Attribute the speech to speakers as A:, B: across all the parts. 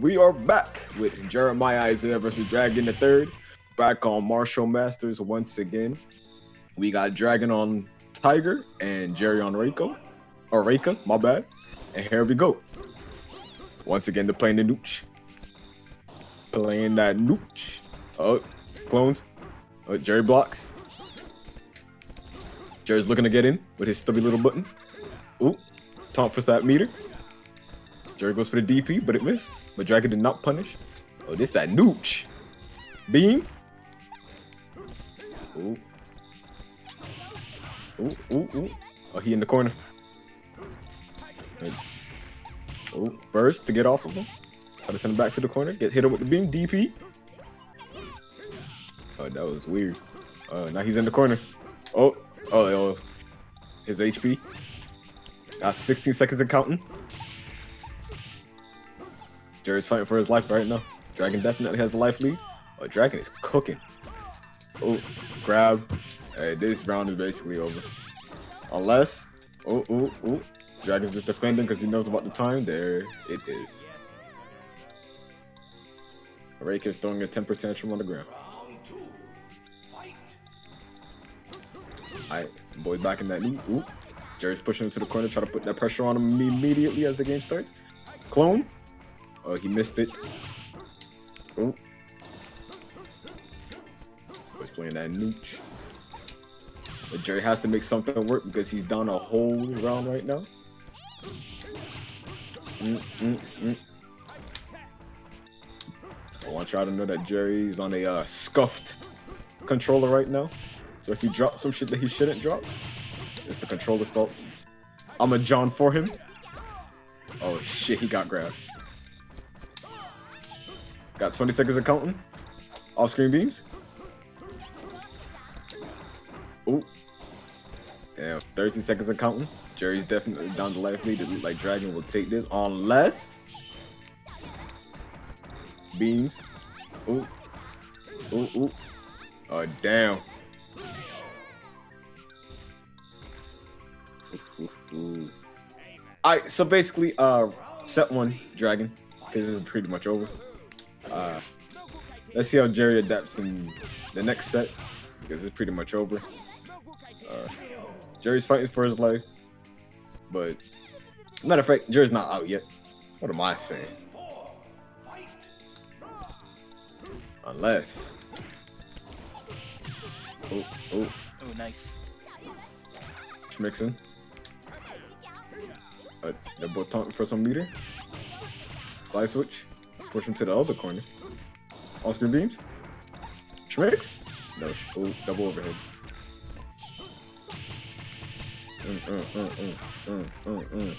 A: we are back with Jeremiah Isaiah versus Dragon the Third. Back on Martial Masters once again. We got Dragon on Tiger and Jerry on Reiko. Or Reika, my bad. And here we go. Once again, they're playing the nooch. Playing that nooch. Oh, clones. Oh, Jerry blocks. Jerry's looking to get in with his stubby little buttons. Ooh, taunt for that meter. Jerry goes for the DP, but it missed. But Dragon did not punish. Oh, this that nooch. Beam. Ooh. Ooh, ooh, ooh. Oh, he in the corner. Oh, burst to get off of him. Try to send him back to the corner. Get hit him with the beam. DP. Oh, that was weird. Uh, now he's in the corner. Oh, oh, oh. His HP. Got 16 seconds and counting. Jerry's fighting for his life right now. Dragon definitely has a life lead. Oh, Dragon is cooking. Oh, grab. Hey, this round is basically over. Unless, oh, oh, oh. Dragon's just defending because he knows about the time. There it is. Rake is throwing a temper tantrum on the ground. Alright, boy back in that knee. Ooh. Jerry's pushing him to the corner, try to put that pressure on him immediately as the game starts. Clone. Oh, he missed it. Oh. Was playing that nooch. But Jerry has to make something work because he's down a whole round right now. Mm, mm, mm. I want y'all to know that Jerry's on a uh, scuffed controller right now. So if he drops some shit that he shouldn't drop, it's the controller's fault. I'm a John for him. Oh shit, he got grabbed. Got 20 seconds of counting. Off screen beams. Ooh. Damn, 30 seconds of counting. Jerry's definitely down the life lead. Like Dragon will take this unless beams. Ooh. Ooh, ooh. Oh, damn. Alright, so basically, uh, set one, Dragon. because This is pretty much over. Uh, let's see how Jerry adapts in the next set, because it's pretty much over. Uh, Jerry's fighting for his life, but matter of fact, Jerry's not out yet. What am I saying? Unless. Oh, oh.
B: Oh, nice.
A: Mixing. Uh, they're both taunting for some meter. Side switch. Push him to the other corner. On screen beams. Schmicks. No, sh oh, double overhead. Mm, mm, mm, mm, mm, mm,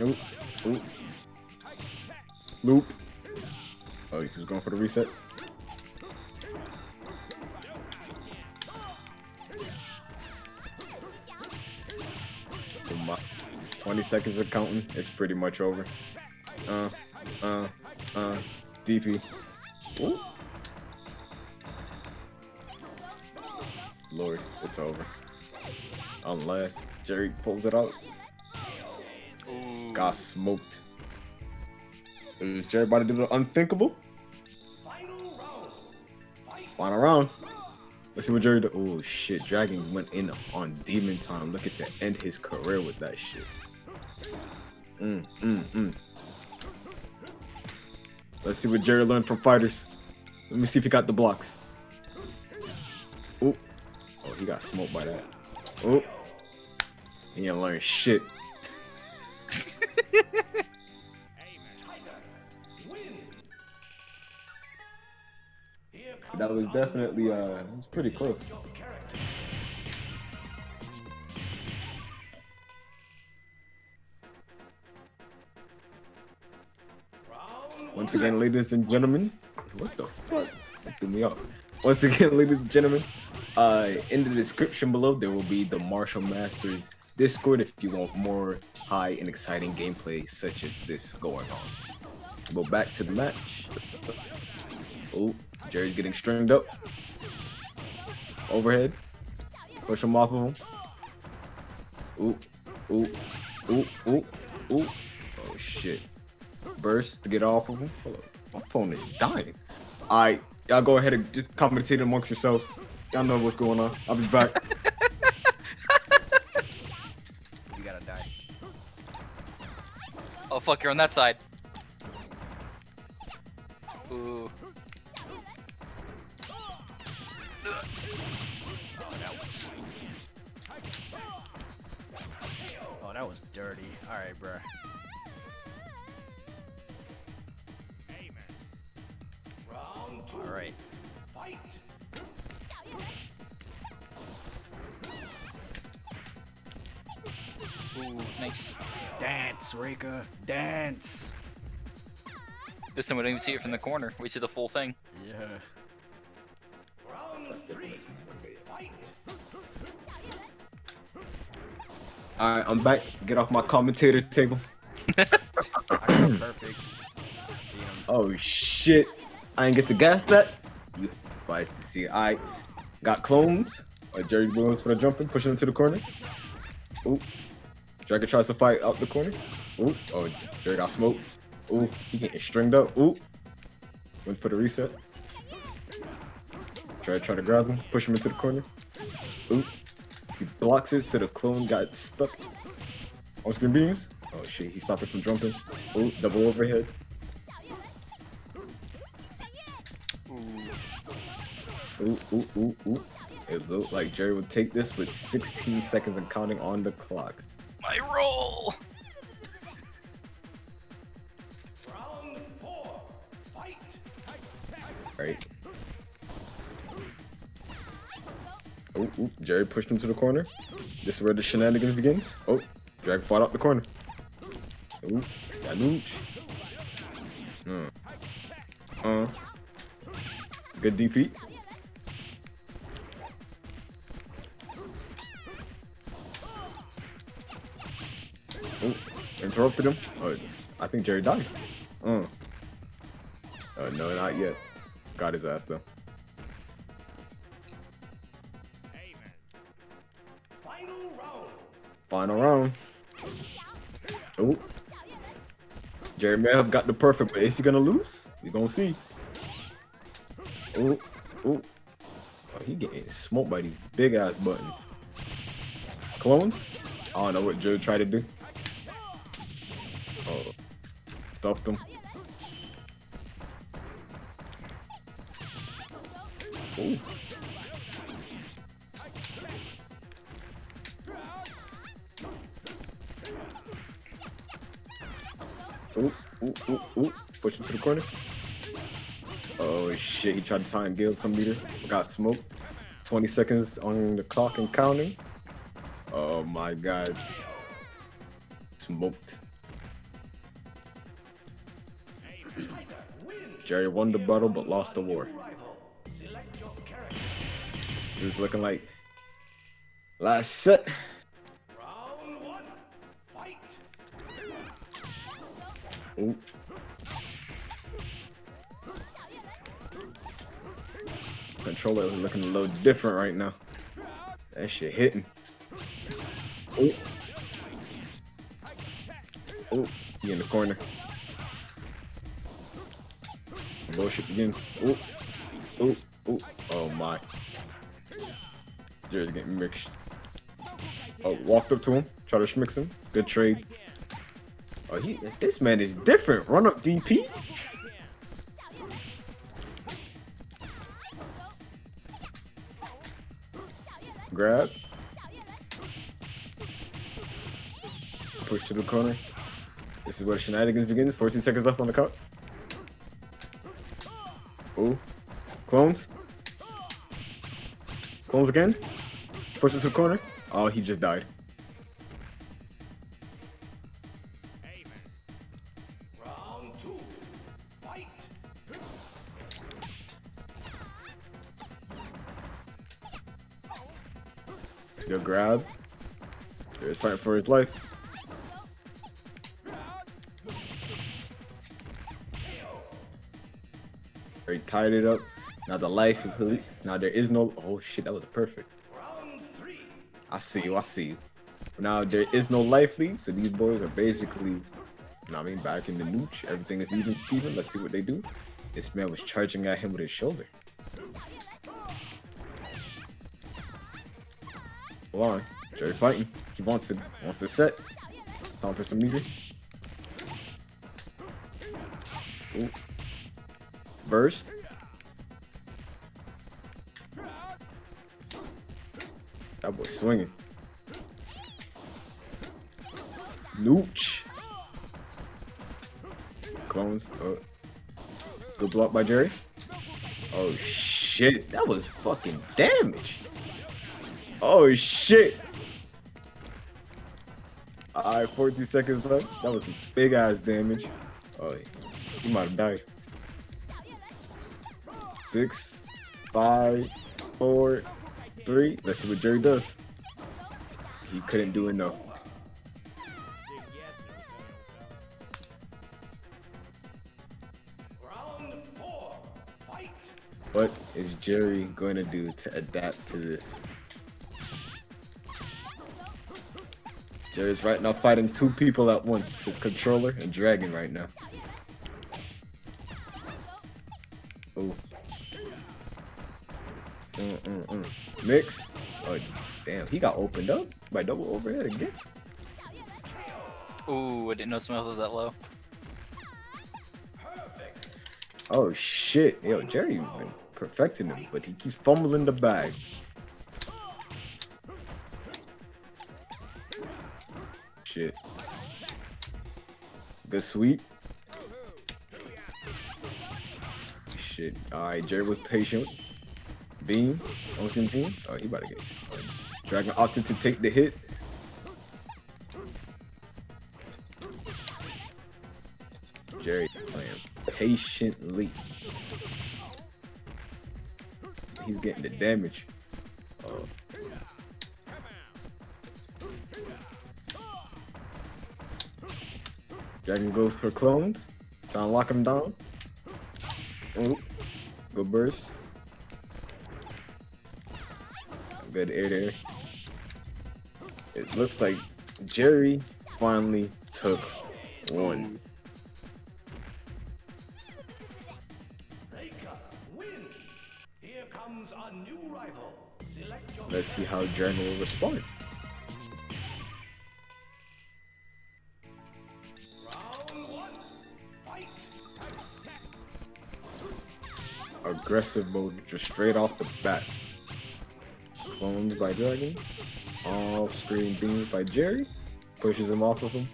A: mm. Ooh, ooh. Loop. Oh, he was going for the reset. Oh my. 20 seconds of counting. It's pretty much over. Uh, uh, uh, DP. Ooh. Lord, it's over. Unless Jerry pulls it out.
B: Ooh.
A: Got smoked. Is Jerry about to do the unthinkable? Final round. Let's see what Jerry do. Oh shit, Dragon went in on Demon Time, looking to end his career with that shit. Mm, mm, mm. Let's see what Jerry learned from fighters. Let me see if he got the blocks. Oh, oh, he got smoked by that. Oh, he ain't learn shit. That was definitely, uh, it was pretty close. Once again, ladies and gentlemen, what the fuck? That threw me off. Once again, ladies and gentlemen, uh, in the description below, there will be the Martial Masters Discord if you want more high and exciting gameplay such as this going on. Go back to the match. Oh, Jerry's getting stringed up. Overhead. Push him off of him. Ooh, ooh, ooh, ooh, ooh. Oh shit. Burst to get off of him. Hold up. My phone is dying. Alright, y'all go ahead and just commentate amongst yourselves. Y'all know what's going on. I'll be back.
C: You gotta die.
B: Oh fuck, you're on that side. Ooh.
C: Oh, that was. Oh, that was dirty. All right, bruh. All right.
B: Ooh, nice.
C: Dance, Rika. Dance.
B: This time we don't even see it from the corner. We see the full thing.
C: Yeah.
A: Alright, I'm back. Get off my commentator table.
C: Perfect. Beat.
A: Oh shit. I ain't get to gas that. Spice to see. I got clones. Uh, Jerry Williams for the jumping, pushing into the corner. Ooh. Dragon tries to fight out the corner. Ooh. Oh, Jerry got smoked. Ooh, he getting stringed up. Ooh. Went for the reset. Try to try to grab him, push him into the corner. Ooh. He blocks it, so the clone got stuck on screen beams. Oh shit, he stopped it from jumping. Ooh, double overhead. Ooh, ooh, ooh, ooh. It looked like Jerry would take this with 16 seconds and counting on the clock.
B: My roll!
A: Right. Oh, ooh, Jerry pushed him to the corner. This is where the shenanigans begins. Oh, Drag fought out the corner. Ooh, got nooch. Uh. Uh. Good DP. Interrupted him. Oh, I think Jerry died. Uh. Uh, no, not yet. Got his ass though. Final round. Oh. Jerry may have got the perfect, but is he gonna lose? We gonna see. Oh, oh. Oh, he getting smoked by these big ass buttons. Clones? I don't know what Joe tried to do. Stuffed him. Ooh. Ooh, oh, ooh, oh, ooh, ooh. Push him to the corner. Oh shit, he tried to time Gale some meter. Got smoked. 20 seconds on the clock and counting. Oh my god. Smoked. Jerry won the battle but lost the war. This is looking like last set. Ooh. Controller is looking a little different right now. That shit hitting. Ooh. Ooh, he in the corner. Bullshit begins. Ooh. Oh my. Jerry's getting mixed. Oh, walked up to him, try to schmix him. Good trade. Oh, he, this man is different. Run up DP. Grab. Push to the corner. This is where shenanigans begins. 14 seconds left on the clock. Clones. Clones again. Push it to the corner. Oh, he just died. Good grab. He's fighting for his life. He tied it up. Now the life is elite. Now there is no. Oh shit, that was perfect. I see you. I see you. Now there is no life lead, so these boys are basically now I mean, back in the nooch, everything is even Steven. Let's see what they do. This man was charging at him with his shoulder. Hold on. Jerry fighting. He wants it. Wants to set. Time for some meter. Ooh. Burst. That boy swinging. Nooch. Clones. Oh. Good block by Jerry. Oh shit. That was fucking damage. Oh shit. Alright, 40 seconds left. That was big ass damage. Oh, he might have died. Six, five, four, three. Let's see what Jerry does. He couldn't do enough. What is Jerry going to do to adapt to this? Jerry's right now fighting two people at once. His controller and Dragon right now. Mix. Oh, damn. He got opened up by double overhead again.
B: Ooh, I didn't know Smith was that low.
A: Oh, shit. Yo, Jerry been perfecting him, but he keeps fumbling the bag. Shit. Good sweep. Shit. Alright, Jerry was patient. Beam. Almost getting beams. Oh, he about to get. Dragon opted to take the hit. Jerry playing patiently. He's getting the damage. Oh. Dragon goes for clones. Trying to lock him down. Good burst. Good air there. It looks like Jerry finally took one. Let's see how Dragon will respond. Aggressive mode just straight off the bat. Clones by Dragon. Off screen beams by Jerry. Pushes him off of him.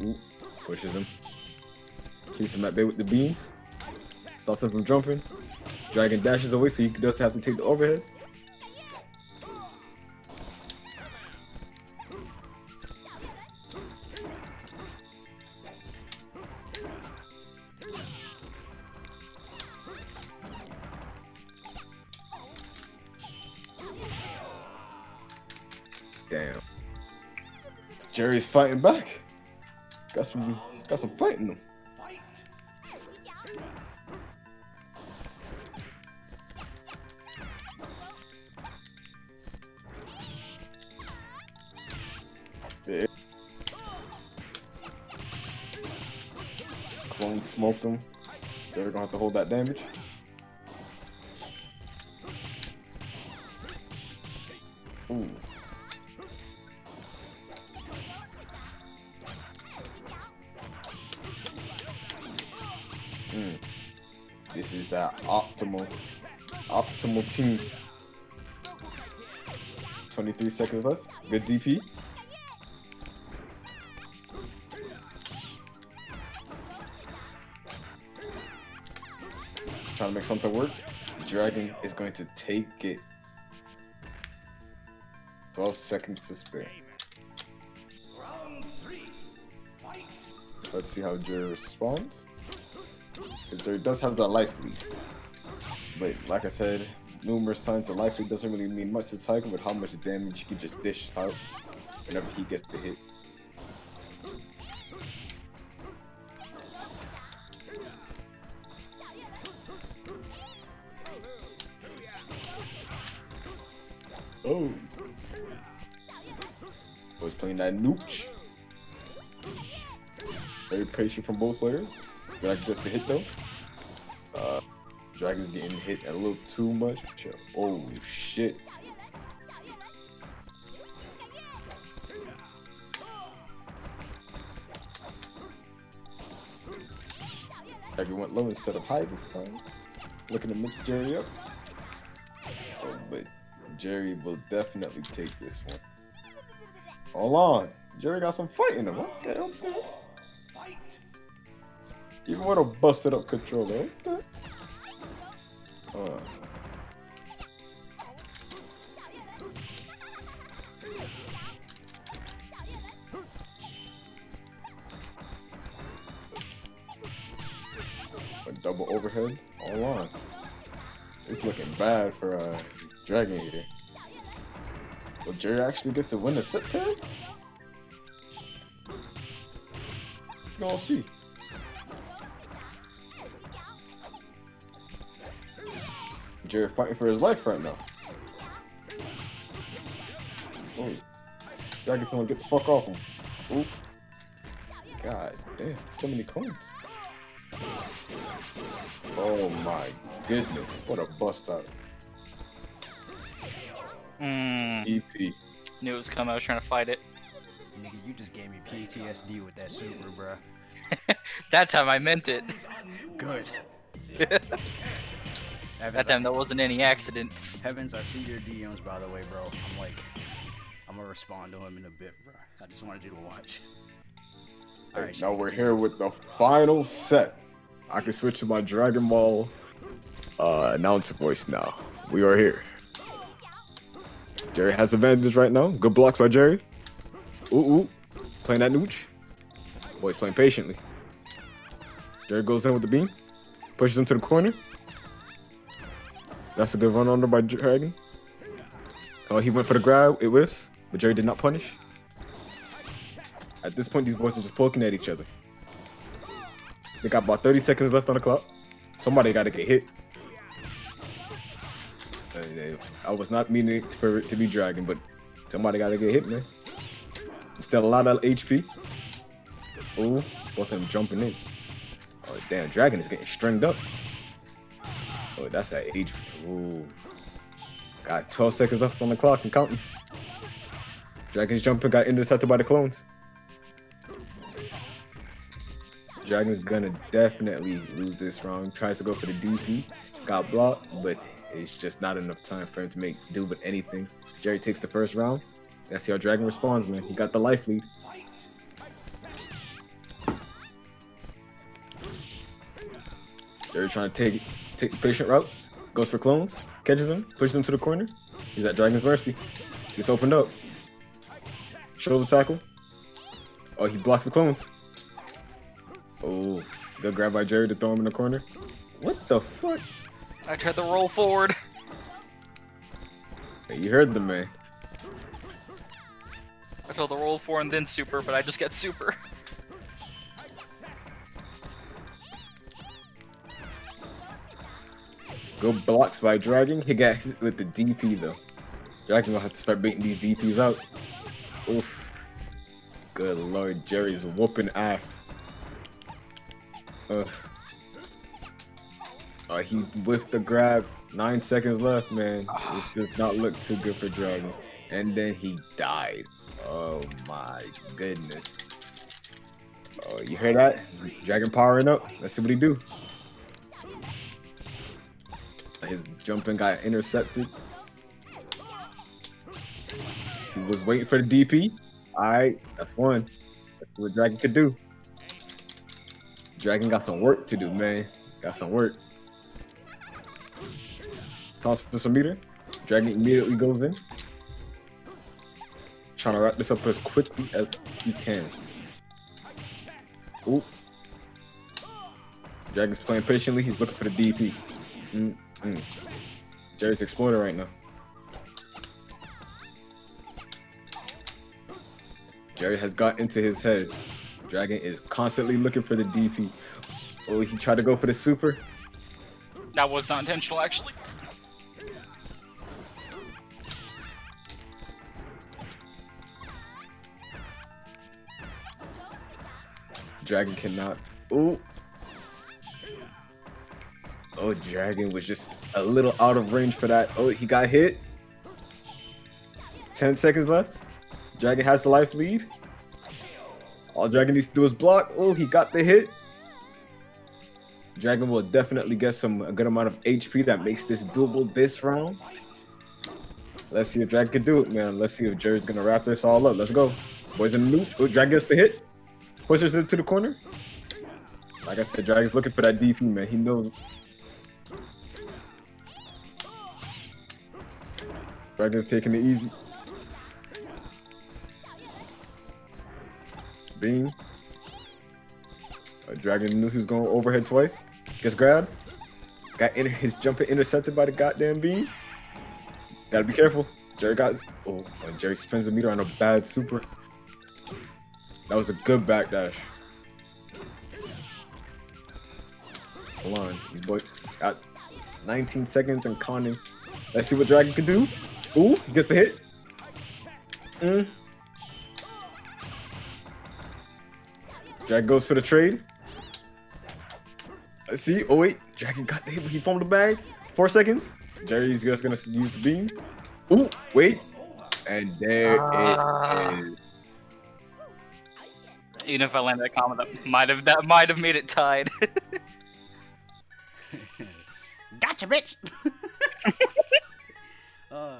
A: Ooh, pushes him. Keeps him at bay with the beams. Stops him from jumping. Dragon dashes away so he doesn't have to take the overhead. Fighting back. Got some got some fight in him.
D: Fight.
A: Yeah. Clone smoked him. They're gonna have to hold that damage. Optimal teams. 23 seconds left. Good DP. Trying to make something work. Dragon is going to take it. 12 seconds to spare. Let's see how Jerry responds. Because Jerry does have that life lead. But like I said numerous times, the life lead doesn't really mean much to Tiger with how much damage he can just dish out whenever he gets the hit. Oh! oh Boys playing that nooch. Very patient from both players. But I guess the hit though? Dragon's getting hit a little too much. Oh shit. Went low instead of high this time. Looking to mix Jerry up. Oh, but Jerry will definitely take this one. Hold on. Jerry got some fight in him. Okay, okay. Even with a busted up controller. Okay. Uh. A double overhead. Hold on. It's looking bad for uh, Dragon Eater. Will Jerry actually get to win the set tag? we gonna see. Jerry fighting for his life right now. Oh, Dragon's gonna get the fuck off him. Oop. God damn, so many coins. Oh my goodness, what a bust out.
B: Mm,
A: EP.
B: knew it was coming. I was trying to fight it.
C: Nigga, you just gave me PTSD with that super, bruh.
B: That time I meant it.
C: Good.
B: That
C: Evans,
B: time there wasn't any accidents.
C: Heavens, I see your DMs by the way, bro. I'm like, I'm gonna respond to him in a bit, bro. I just wanted you to watch. All right,
A: now we're here with the final set. I can switch to my Dragon Ball uh, announcer voice now. We are here. Jerry has advantage right now. Good blocks by Jerry. Ooh, ooh. Playing that nooch. Boy's playing patiently. Jerry goes in with the beam. Pushes him to the corner. That's a good run under by Dragon. Oh, he went for the grab. It whiffs. But Jerry did not punish. At this point, these boys are just poking at each other. They got about 30 seconds left on the clock. Somebody got to get hit. I was not meaning for it to be Dragon, but somebody got to get hit, man. Still a lot of HP. Oh, both of them jumping in. Oh, damn, Dragon is getting stringed up. Oh, that's that age. Ooh. Got 12 seconds left on the clock and counting. Dragon's jumping got intercepted by the clones. Dragon's gonna definitely lose this round. Tries to go for the DP, got blocked, but it's just not enough time for him to make do with anything. Jerry takes the first round. See how Dragon responds, man. He got the life lead. Jerry trying to take take the patient route. Goes for clones, catches him, pushes him to the corner. He's at Dragon's mercy. Gets opened up. Shoulder tackle. Oh, he blocks the clones. Oh, good grab by Jerry to throw him in the corner. What the fuck?
B: I tried to roll forward.
A: Hey, you heard the man.
B: I told to roll forward and then super, but I just got super.
A: Good blocks by Dragon. He got hit with the DP though. Dragon gonna have to start beating these DPs out. Oof. Good lord, Jerry's whooping ass. Ugh. Uh, he whipped the grab. Nine seconds left, man. This does not look too good for Dragon. And then he died. Oh my goodness. Oh, you hear that? Dragon powering up. Let's see what he do. His jumping got intercepted. He was waiting for the DP. Alright, that's one. That's what Dragon could do. Dragon got some work to do, man. Got some work. Toss for some meter. Dragon immediately goes in. Trying to wrap this up as quickly as he can. Ooh. Dragon's playing patiently. He's looking for the DP. Mm Mm. Jerry's exploiter right now. Jerry has got into his head. Dragon is constantly looking for the DP. Oh, he tried to go for the super.
B: That was not intentional, actually.
A: Dragon cannot. Ooh. Oh, Dragon was just a little out of range for that. Oh, he got hit. 10 seconds left. Dragon has the life lead. All Dragon needs to do is block. Oh, he got the hit. Dragon will definitely get some a good amount of HP that makes this doable this round. Let's see if Dragon can do it, man. Let's see if Jerry's gonna wrap this all up. Let's go. Boys in the loop. Oh, Dragon gets the hit. Pushes it to the corner. Like I said, Dragon's looking for that DP, man. He knows. Dragon's taking it easy. Beam. Uh, Dragon knew he was going overhead twice. Gets grabbed. Got in his jumper intercepted by the goddamn beam. Gotta be careful. Jerry got. Oh, Jerry spins the meter on a bad super. That was a good backdash. Hold on. These boys got 19 seconds and conning. Let's see what Dragon can do. Ooh, he gets the hit. Mm. Dragon goes for the trade. Let's see. Oh wait, Dragon got the hit. He foamed the bag. Four seconds. Jerry's just gonna use the beam. Ooh, wait. And there
B: Ah.
A: it is.
B: Even if I landed that comment, that might have that might have made it tied.
C: Gotcha, bitch. oh